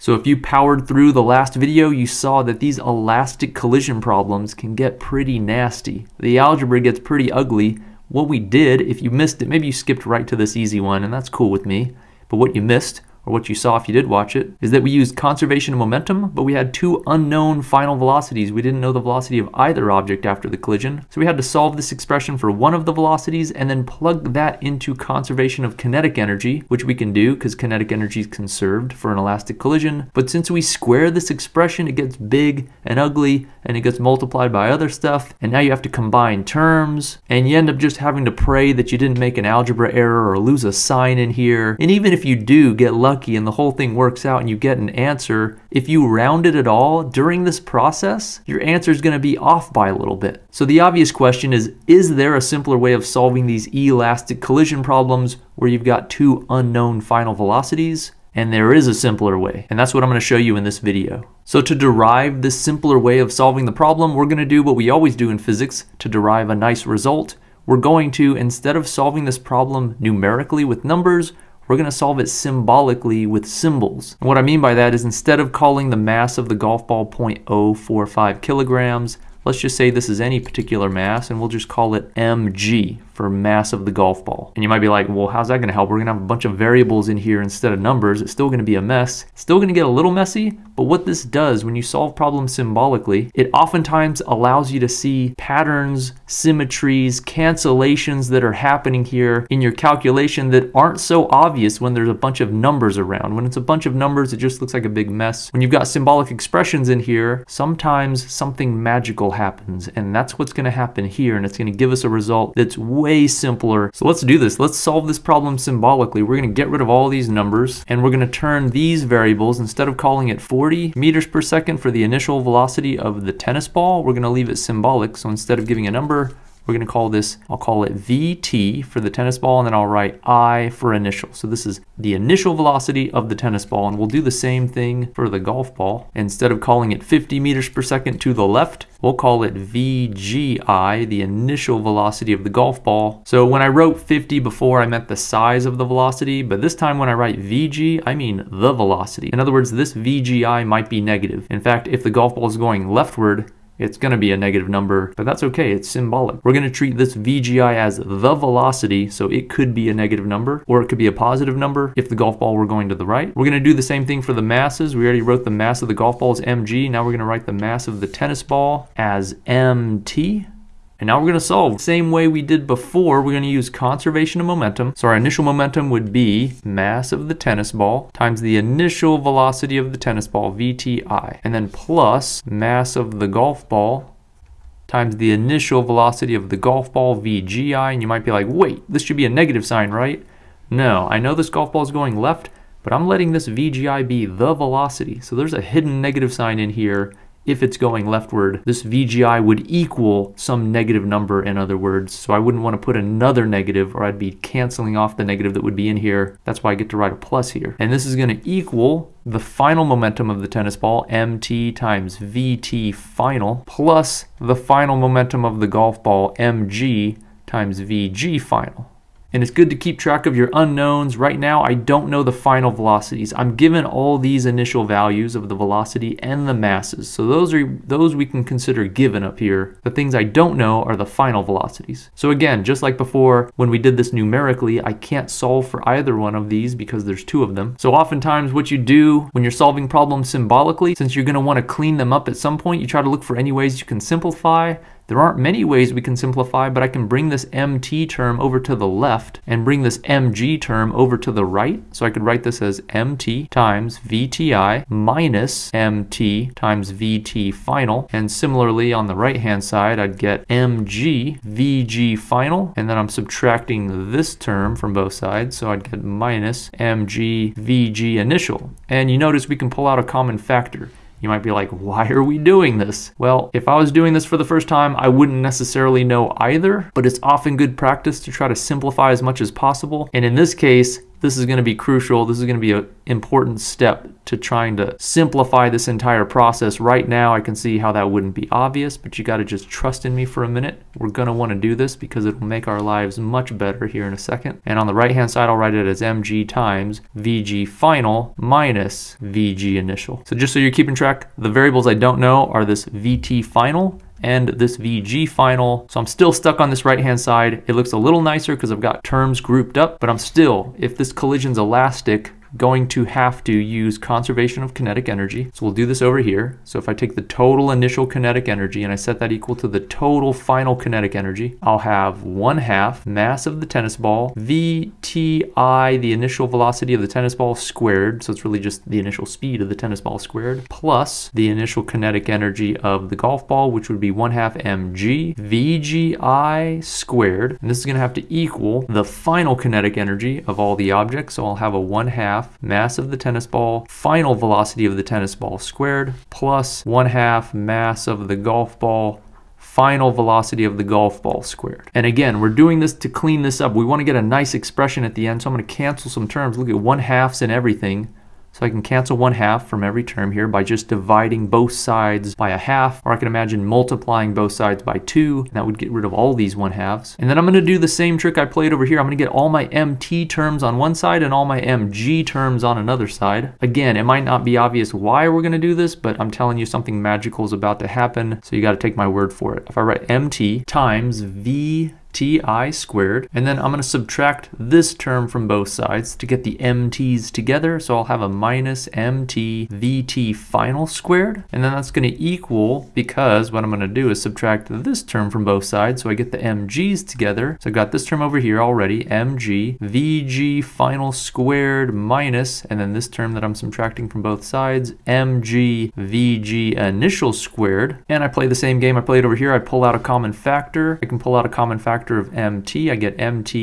So if you powered through the last video, you saw that these elastic collision problems can get pretty nasty. The algebra gets pretty ugly. What we did, if you missed it, maybe you skipped right to this easy one, and that's cool with me. But what you missed or what you saw if you did watch it, is that we used conservation of momentum, but we had two unknown final velocities. We didn't know the velocity of either object after the collision. So we had to solve this expression for one of the velocities and then plug that into conservation of kinetic energy, which we can do because kinetic energy is conserved for an elastic collision. But since we square this expression, it gets big and ugly and it gets multiplied by other stuff. And now you have to combine terms and you end up just having to pray that you didn't make an algebra error or lose a sign in here. And even if you do get lucky, lucky and the whole thing works out and you get an answer, if you round it at all during this process, your answer is going to be off by a little bit. So the obvious question is, is there a simpler way of solving these elastic collision problems where you've got two unknown final velocities? And there is a simpler way, and that's what I'm going to show you in this video. So to derive this simpler way of solving the problem, we're going to do what we always do in physics to derive a nice result. We're going to, instead of solving this problem numerically with numbers, we're going to solve it symbolically with symbols. And what I mean by that is instead of calling the mass of the golf ball 0.045 kilograms, let's just say this is any particular mass and we'll just call it mg for mass of the golf ball. And you might be like, well, how's that to help? We're to have a bunch of variables in here instead of numbers. It's still going to be a mess. still going to get a little messy, but what this does when you solve problems symbolically, it oftentimes allows you to see patterns, symmetries, cancellations that are happening here in your calculation that aren't so obvious when there's a bunch of numbers around. When it's a bunch of numbers, it just looks like a big mess. When you've got symbolic expressions in here, sometimes something magical happens, and that's what's going to happen here, and it's to give us a result that's way way simpler. So let's do this. Let's solve this problem symbolically. We're going to get rid of all these numbers and we're going to turn these variables, instead of calling it 40 meters per second for the initial velocity of the tennis ball, we're going to leave it symbolic. So instead of giving a number, we're going to call this, I'll call it VT for the tennis ball, and then I'll write I for initial. So this is the initial velocity of the tennis ball, and we'll do the same thing for the golf ball. Instead of calling it 50 meters per second to the left, we'll call it VGI, the initial velocity of the golf ball. So when I wrote 50 before, I meant the size of the velocity, but this time when I write VG, I mean the velocity. In other words, this VGI might be negative. In fact, if the golf ball is going leftward, it's going to be a negative number, but that's okay. It's symbolic. We're going to treat this VGI as the velocity, so it could be a negative number, or it could be a positive number if the golf ball were going to the right. We're going to do the same thing for the masses. We already wrote the mass of the golf ball as mg. Now we're going to write the mass of the tennis ball as mt. And now we're going to solve. The same way we did before, we're going to use conservation of momentum. So our initial momentum would be mass of the tennis ball times the initial velocity of the tennis ball, VTI, and then plus mass of the golf ball times the initial velocity of the golf ball, VGI. And you might be like, wait, this should be a negative sign, right? No, I know this golf ball is going left, but I'm letting this VGI be the velocity. So there's a hidden negative sign in here if it's going leftward, this VGI would equal some negative number in other words. So I wouldn't want to put another negative or I'd be canceling off the negative that would be in here. That's why I get to write a plus here. And this is going to equal the final momentum of the tennis ball, mt times vt final, plus the final momentum of the golf ball, mg times vg final. And it's good to keep track of your unknowns. Right now, I don't know the final velocities. I'm given all these initial values of the velocity and the masses. So those are those we can consider given up here. The things I don't know are the final velocities. So again, just like before, when we did this numerically, I can't solve for either one of these because there's two of them. So oftentimes what you do when you're solving problems symbolically, since you're gonna wanna clean them up at some point, you try to look for any ways you can simplify. There aren't many ways we can simplify, but I can bring this mt term over to the left and bring this mg term over to the right. So I could write this as mt times vti minus mt times vt final. And similarly on the right hand side, I'd get mg vg final. And then I'm subtracting this term from both sides. So I'd get minus mg vg initial. And you notice we can pull out a common factor. You might be like, why are we doing this? Well, if I was doing this for the first time, I wouldn't necessarily know either, but it's often good practice to try to simplify as much as possible. And in this case, this is going to be crucial. This is going to be an important step to trying to simplify this entire process. Right now, I can see how that wouldn't be obvious, but you got to just trust in me for a minute. We're going to want to do this because it will make our lives much better here in a second. And on the right hand side, I'll write it as mg times vg final minus vg initial. So just so you're keeping track, the variables I don't know are this vt final and this VG final. So I'm still stuck on this right hand side. It looks a little nicer because I've got terms grouped up, but I'm still, if this collision's elastic, going to have to use conservation of kinetic energy. So we'll do this over here. So if I take the total initial kinetic energy and I set that equal to the total final kinetic energy, I'll have 1 half mass of the tennis ball, VTI, the initial velocity of the tennis ball squared, so it's really just the initial speed of the tennis ball squared, plus the initial kinetic energy of the golf ball, which would be 1 half mg, VGI squared. And this is going to have to equal the final kinetic energy of all the objects. So I'll have a 1 half half mass of the tennis ball, final velocity of the tennis ball squared, plus 1 half mass of the golf ball final velocity of the golf ball squared. And again, we're doing this to clean this up. We want to get a nice expression at the end, so I'm going to cancel some terms. Look at 1 halves and everything. So I can cancel one half from every term here by just dividing both sides by a half, or I can imagine multiplying both sides by two, and that would get rid of all these one halves. And then I'm gonna do the same trick I played over here. I'm gonna get all my MT terms on one side and all my MG terms on another side. Again, it might not be obvious why we're gonna do this, but I'm telling you something magical is about to happen, so you gotta take my word for it. If I write MT times V ti squared. And then I'm going to subtract this term from both sides to get the mt's together. So I'll have a minus mt vt final squared. And then that's going to equal, because what I'm going to do is subtract this term from both sides. So I get the mg's together. So I've got this term over here already, mg vg final squared minus, and then this term that I'm subtracting from both sides, mg vg initial squared. And I play the same game I played over here. I pull out a common factor. I can pull out a common factor factor of mt, I get mt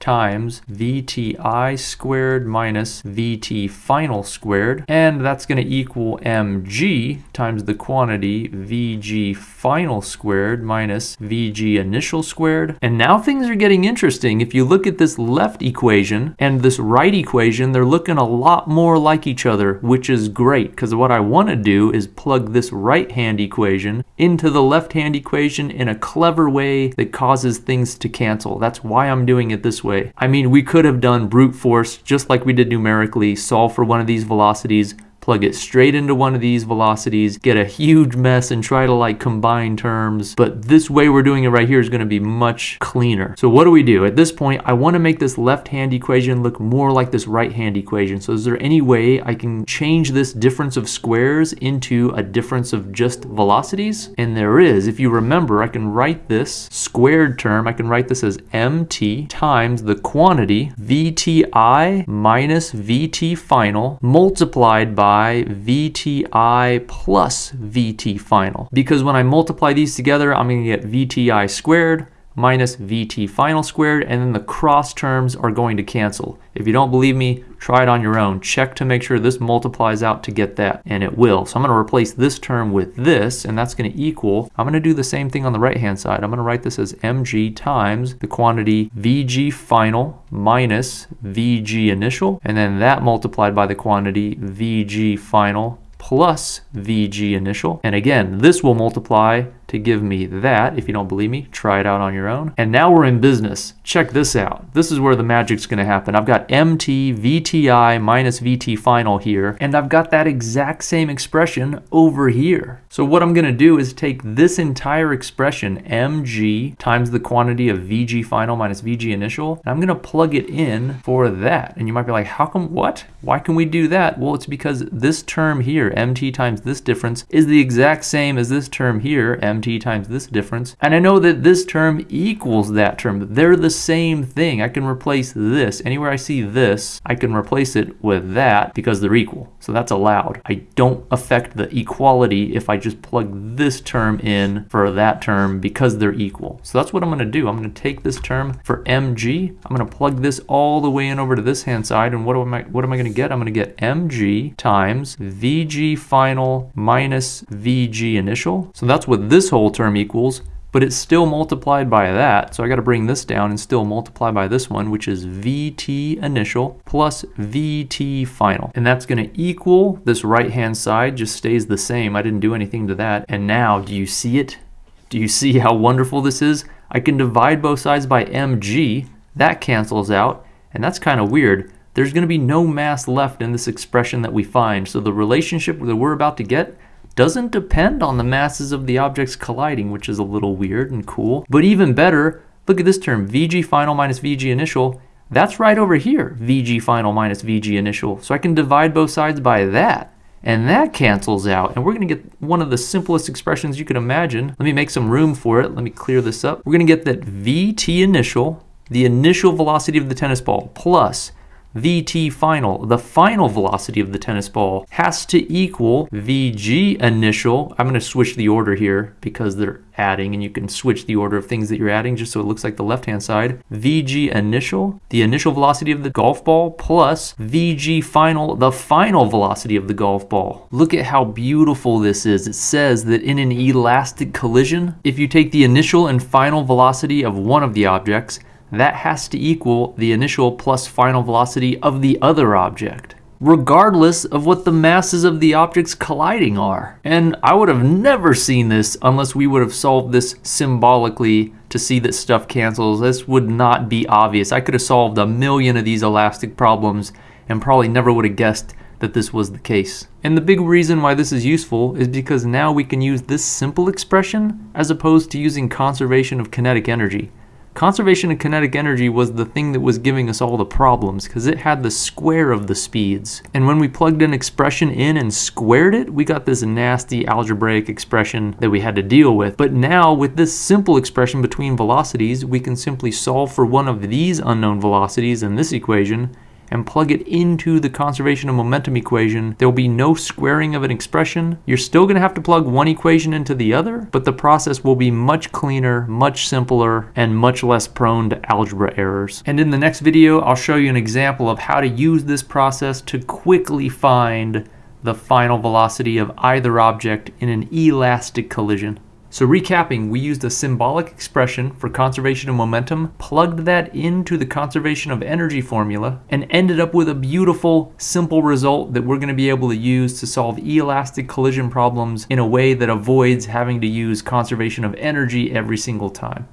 times VTI squared minus VT final squared. And that's going to equal mg times the quantity VG final squared minus VG initial squared. And now things are getting interesting. If you look at this left equation and this right equation, they're looking a lot more like each other, which is great because what I want to do is plug this right hand equation into the left hand equation in a clever way that causes things to cancel. That's why I'm doing it this way way. I mean, we could have done brute force just like we did numerically, solve for one of these velocities, plug it straight into one of these velocities, get a huge mess and try to like combine terms. But this way we're doing it right here is going to be much cleaner. So what do we do? At this point, I want to make this left-hand equation look more like this right-hand equation. So is there any way I can change this difference of squares into a difference of just velocities? And there is. If you remember, I can write this squared term, I can write this as mt times the quantity vti minus vt final multiplied by VTI plus VT final. Because when I multiply these together, I'm going to get VTI squared minus VT final squared, and then the cross terms are going to cancel. If you don't believe me, try it on your own. Check to make sure this multiplies out to get that, and it will. So I'm going to replace this term with this, and that's going to equal, I'm going to do the same thing on the right-hand side. I'm going to write this as mg times the quantity VG final minus VG initial, and then that multiplied by the quantity VG final plus VG initial. And again, this will multiply to give me that. If you don't believe me, try it out on your own. And now we're in business. Check this out. This is where the magic's gonna happen. I've got MT VTI minus VT final here, and I've got that exact same expression over here. So what I'm gonna do is take this entire expression, mg times the quantity of vg final minus vg initial, and I'm gonna plug it in for that. And you might be like, how come, what? Why can we do that? Well, it's because this term here, mt times this difference, is the exact same as this term here, mt mt times this difference. And I know that this term equals that term. They're the same thing. I can replace this. Anywhere I see this, I can replace it with that because they're equal. So that's allowed. I don't affect the equality if I just plug this term in for that term because they're equal. So that's what I'm going to do. I'm going to take this term for mg. I'm going to plug this all the way in over to this hand side. And what am I, what am I going to get? I'm going to get mg times vg final minus vg initial. So that's what this whole term equals but it's still multiplied by that. So I got to bring this down and still multiply by this one, which is VT initial plus VT final. And that's going to equal this right-hand side just stays the same. I didn't do anything to that. And now, do you see it? Do you see how wonderful this is? I can divide both sides by mg. That cancels out. And that's kind of weird. There's going to be no mass left in this expression that we find. So the relationship that we're about to get doesn't depend on the masses of the objects colliding, which is a little weird and cool. But even better, look at this term, Vg final minus Vg initial. That's right over here, Vg final minus Vg initial. So I can divide both sides by that. And that cancels out. And we're going to get one of the simplest expressions you can imagine. Let me make some room for it. Let me clear this up. We're going to get that Vt initial, the initial velocity of the tennis ball, plus Vt final, the final velocity of the tennis ball, has to equal Vg initial. I'm going to switch the order here because they're adding and you can switch the order of things that you're adding just so it looks like the left-hand side. Vg initial, the initial velocity of the golf ball, plus Vg final, the final velocity of the golf ball. Look at how beautiful this is. It says that in an elastic collision, if you take the initial and final velocity of one of the objects that has to equal the initial plus final velocity of the other object regardless of what the masses of the objects colliding are. And I would have never seen this unless we would have solved this symbolically to see that stuff cancels. This would not be obvious. I could have solved a million of these elastic problems and probably never would have guessed that this was the case. And the big reason why this is useful is because now we can use this simple expression as opposed to using conservation of kinetic energy. Conservation of kinetic energy was the thing that was giving us all the problems because it had the square of the speeds. And when we plugged an expression in and squared it, we got this nasty algebraic expression that we had to deal with. But now with this simple expression between velocities, we can simply solve for one of these unknown velocities in this equation and plug it into the conservation of momentum equation, there will be no squaring of an expression. You're still going to have to plug one equation into the other, but the process will be much cleaner, much simpler, and much less prone to algebra errors. And in the next video, I'll show you an example of how to use this process to quickly find the final velocity of either object in an elastic collision. So recapping, we used a symbolic expression for conservation of momentum, plugged that into the conservation of energy formula, and ended up with a beautiful, simple result that we're going to be able to use to solve elastic collision problems in a way that avoids having to use conservation of energy every single time.